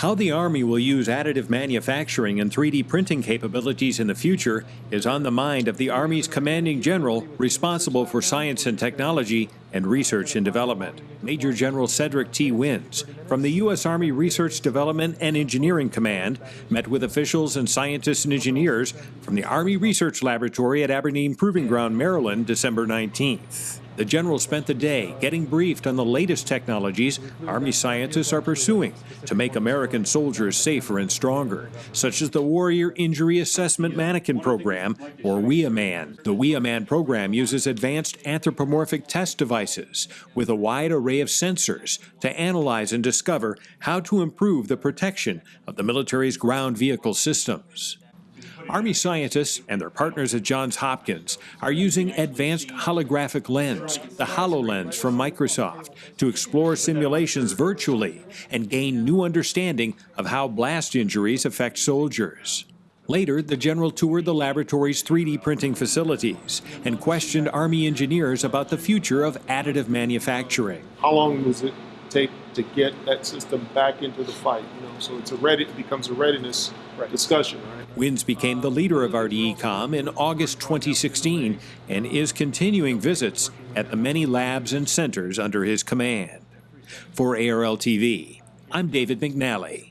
How the Army will use additive manufacturing and 3D printing capabilities in the future is on the mind of the Army's commanding general responsible for science and technology and research and development, Major General Cedric T. Wins, from the U.S. Army Research Development and Engineering Command, met with officials and scientists and engineers from the Army Research Laboratory at Aberdeen Proving Ground, Maryland, December 19th. The general spent the day getting briefed on the latest technologies Army scientists are pursuing to make American soldiers safer and stronger, such as the Warrior Injury Assessment Mannequin Program, or WIAMAN. The WIAMAN program uses advanced anthropomorphic test devices with a wide array of sensors to analyze and discover how to improve the protection of the military's ground vehicle systems. Army scientists and their partners at Johns Hopkins are using advanced holographic lens, the HoloLens from Microsoft, to explore simulations virtually and gain new understanding of how blast injuries affect soldiers. Later, the general toured the laboratory's 3D printing facilities and questioned Army engineers about the future of additive manufacturing. How long does it take to get that system back into the fight? You know, so it's a ready, it becomes a readiness discussion, right? Wins became the leader of RDECOM in August 2016 and is continuing visits at the many labs and centers under his command. For ARL TV, I'm David McNally.